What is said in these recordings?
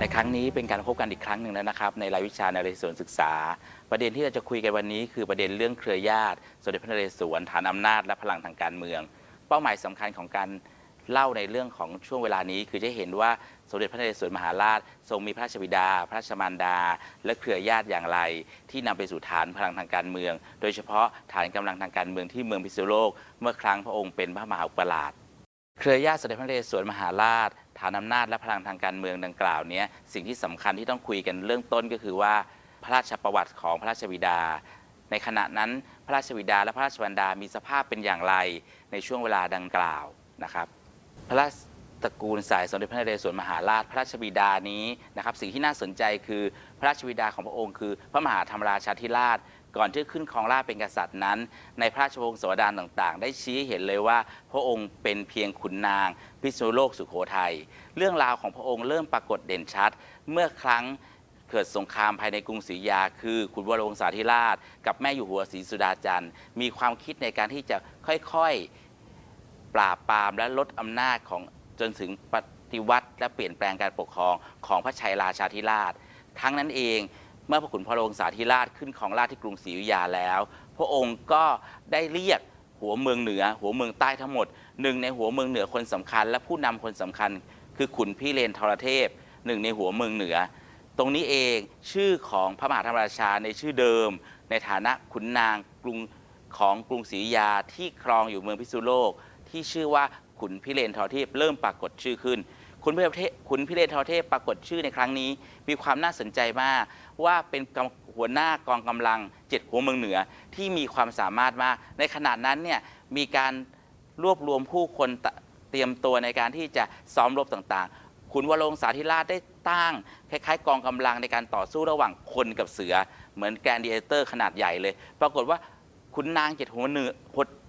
ในครั้งนี้เป็นการพบกันอีกครั้งหนึ่งแล้วนะครับ ในรายวิชานเรศวรศึกษา ประเด็นที่เราจะคุยกันวันนี้คือประเด็นเรื่องเครือญาติสมเด็จพระนเรศวรฐานอำนาจและพลังทางการเมือง เป้าหมายสำคัญของการ เล่าในเรื่องของช่วงเวลานี้ คือจะเห็นว่าสมเด็จพระนเรศวรมหาราช ทรงมีพระราชบิดา พระราชมารดา และเครือญาติอย่างไร ที่นำไปสู่ฐานพลังทางการเมือง โดยเฉพาะฐานกำลังทางการเมืองที่เมืองพิษณุโลก เมื่อครั้งพระองค์เป็นพระมหาอุปราชเครือญาติสมเด็จพระนเรศวรมหาราช ฐานอำนาจและพลังทางการเมืองดังกล่าวเนี้ยสิ่งที่สำคัญที่ต้องคุยกันเรื่องต้นก็คือว่า พระราชประวัติของพระราชบิดา ในขณะนั้นพระราชบิดาและพระราชบรรดามีสภาพเป็นอย่างไรในช่วงเวลาดังกล่าวนะครับ พระราชตระกูลสายสมเด็จพระนเรศวรมหาราชพระราชบิดานี้นะครับสิ่งที่น่าสนใจคือพระราชบิดาของพระองค์คือ พระมหาธรรมราชาธิราช ก่อนที่ขึ้นครองราชเป็นกษัตริย์นั้น ในพระราชวงศาวดารต่างๆ ได้ชี้เห็นเลยว่า พระองค์เป็นเพียงขุนนางพิษณุโลกสุโขทัยเรื่องราวของพระองค์เริ่มปรากฏเด่นชัด เมื่อครั้งเกิดสงครามภายในกรุงศรีอยุธยา คือขุนวรวงศาธิราช กับแม่อยู่หัวศรีสุดาจันทร์มีความคิดในการที่จะค่อยๆ ปราบปรามและลดอำนาจของจนถึงปฏิวัติ และเปลี่ยนแปลงการปกครองของพระชัยราชาธิราช ทั้งนั้นเองเมื่อพระขุนพระโรงสาธิราชขึ้นของราชที่กรุงศรีอยุธยาแล้ว พระองค์ก็ได้เรียกหัวเมืองเหนือ หัวเมืองใต้ทั้งหมดหนึ่งในหัวเมืองเหนือคนสำคัญ และผู้นำคนสำคัญ คือขุนพี่เลนทรเทพหนึ่งในหัวเมืองเหนือ ตรงนี้เองชื่อของพระมหาธรรมราชาในชื่อเดิม ในฐานะขุนนางกรุงของกรุงศรีอยุธยาที่ครองอยู่เมืองพิษณุโลก ที่ชื่อว่าขุนพิเรนทรเทพเริ่มปรากฏชื่อขึ้นคุณพิเรนขุนพิเรนทรเทพปรากฏชื่อในครั้งนี้ มีความน่าสนใจมาก ว่าเป็นหัวหน้ากองกำลังเจ็ดหัวเมืองเหนือที่มีความสามารถมาก ในขณะนั้นเนี่ยมีการรวบรวมผู้คนเตรียมตัวในการที่จะซ้อมรบต่างๆ ขุนวรงศาธิราชได้ตั้งคล้ายๆ กองกำลังในการต่อสู้ระหว่างคนกับเสือ เหมือน gladiator ขนาดใหญ่เลย ปรากฏว่าขุนนางเจ็ดหัวเหนือ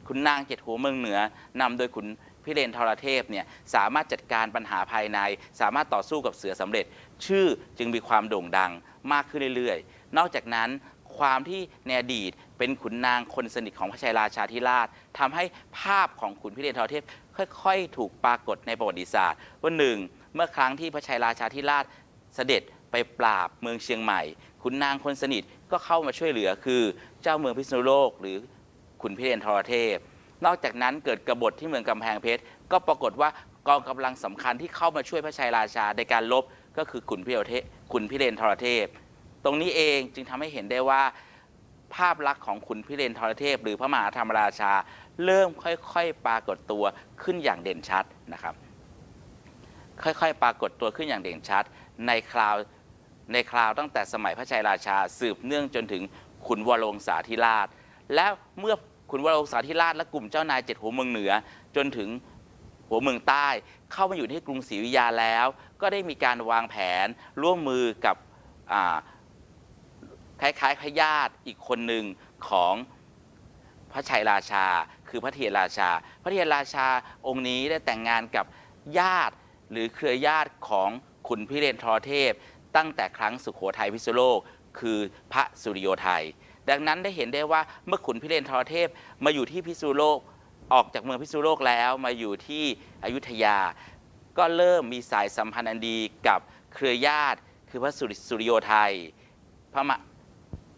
ขุนนางเจ็ดหัวเมืองเหนือนำโดยขุนพิเรนทรเทพเนี่ยสามารถจัดการปัญหาภายใน สามารถต่อสู้กับเสือสำเร็จ ชื่อจึงมีความโด่งดังมากขึ้นเรื่อยๆ นอกจากนั้นความที่ในอดีตเป็นขุนนางคนสนิทของพระชัยราชาธิราชทำให้ภาพของขุนพิเรนทรเทพ ค่อยๆ ถูกปรากฏในประวัติศาสตร์ว่าหนึ่งเมื่อครั้งที่พระชัยราชาธิราชเสด็จไปปราบเมืองเชียงใหม่ขุนนางคนสนิทก็เข้ามาช่วยเหลือคือเจ้าเมืองพิษณุโลกหรือ ขุนพิเรนทรเทพ นอกจากนั้นเกิดกบฏที่เมืองกำแพงเพชร ก็ปรากฏว่ากองกำลังสำคัญที่เข้ามาช่วยพระชัยราชาในการลบก็คือขุนพิเรนเทพขุนพิเรนทรเทพ ตรงนี้เองจึงทำให้เห็นได้ว่า ภาพลักษณ์ของขุนพิเรนทรเทพ หรือพระมหาธรรมราชา เริ่มค่อยๆ ปรากฏตัวขึ้นอย่างเด่นชัดนะครับ ค่อยๆ ปรากฏตัวขึ้นอย่างเด่นชัด ในคราวในคราวตั้งแต่สมัยพระชัยราชา สืบเนื่องจนถึงขุนวรวงศาธิราช และเมื่อ ขุนวรวงศาธิราชและกลุ่มเจ้านายเจ็ดหัวเมืองเหนือ จนถึงหัวเมืองใต้ เข้ามาอยู่ที่กรุงศรีอยุธยาแล้ว ก็ได้มีการวางแผนร่วมมือกับอ่าคล้ายๆพญาติอีกคนหนึ่งของพระชัยราชา คือพระเทียรราชา พระเทียรราชาองค์นี้ได้แต่งงานกับญาติหรือเครือญาติของขุนพิเรนทรเทพ ตั้งแต่ครั้งสุโขทัยพิษณุโลก คือพระสุริโยไทย ดังนั้นได้เห็นได้ว่าเมื่อขุนพิเรนทรเทพมาอยู่ที่พิษณุโลกออกจากเมืองพิษณุโลกแล้วมาอยู่ที่อยุธยา ก็เริ่มมีสายสัมพันธ์อันดีกับเครือญาติ คือพระสุริสุริโยไทยพระมะ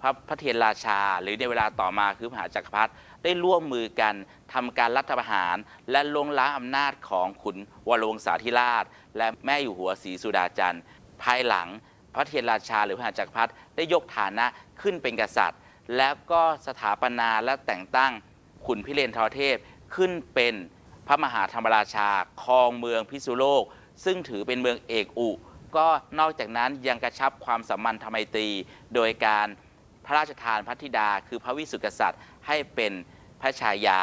พระพระเทียนราชา หรือในเวลาต่อมาคือมหาจักรพรรดิได้ร่วมมือกันทำการรัฐประหารและลงล้างอำนาจของขุนวรวงศาธิราช และแม่อยู่หัวศรีสุดาจันทร์ภายหลังพระเทียนราชาหรือพระมหาจักรพรรดิได้ยกฐานะขึ้นเป็นกษัตริย์ แล้วก็สถาปนาและแต่งตั้งขุนพิเรนทรเทพขึ้นเป็นพระมหาธรรมราชาครองเมืองพิษณุโลก ซึ่งถือเป็นเมืองเอกอุ ก็นอกจากนั้นยังกระชับความสัมพันธไมตรี โดยการพระราชทานพระธิดา คือพระวิสุทธิกษัตริย์ให้เป็นพระชายา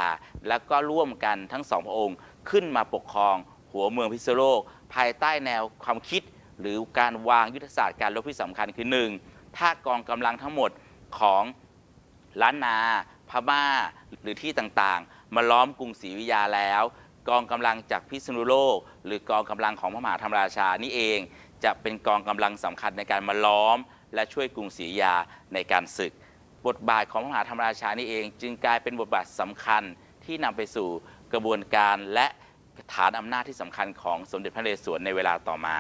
แล้วก็ร่วมกันทั้งสองพระองค์ขึ้นมาปกครองหัวเมืองพิษณุโลก ภายใต้แนวความคิด หรือการวางยุทธศาสตร์การรบที่สำคัญคือหนึ่งถ้ากองกำลังทั้งหมดของ ล้านนาพม่า หรือที่ต่างๆ มาล้อมกรุงศรีอยุธยาแล้ว กองกำลังจากพิษณุโลก หรือกองกำลังของพระมหาธรรมราชานี่เอง จะเป็นกองกำลังสำคัญในการมาล้อม และช่วยกรุงศรีอยุธยาในการศึก บทบาทของพระมหาธรรมราชานี่เอง จึงกลายเป็นบทบาทสำคัญที่นำไปสู่กระบวนการและฐานอำนาจที่สำคัญของสมเด็จพระนเรศวรในเวลาต่อมา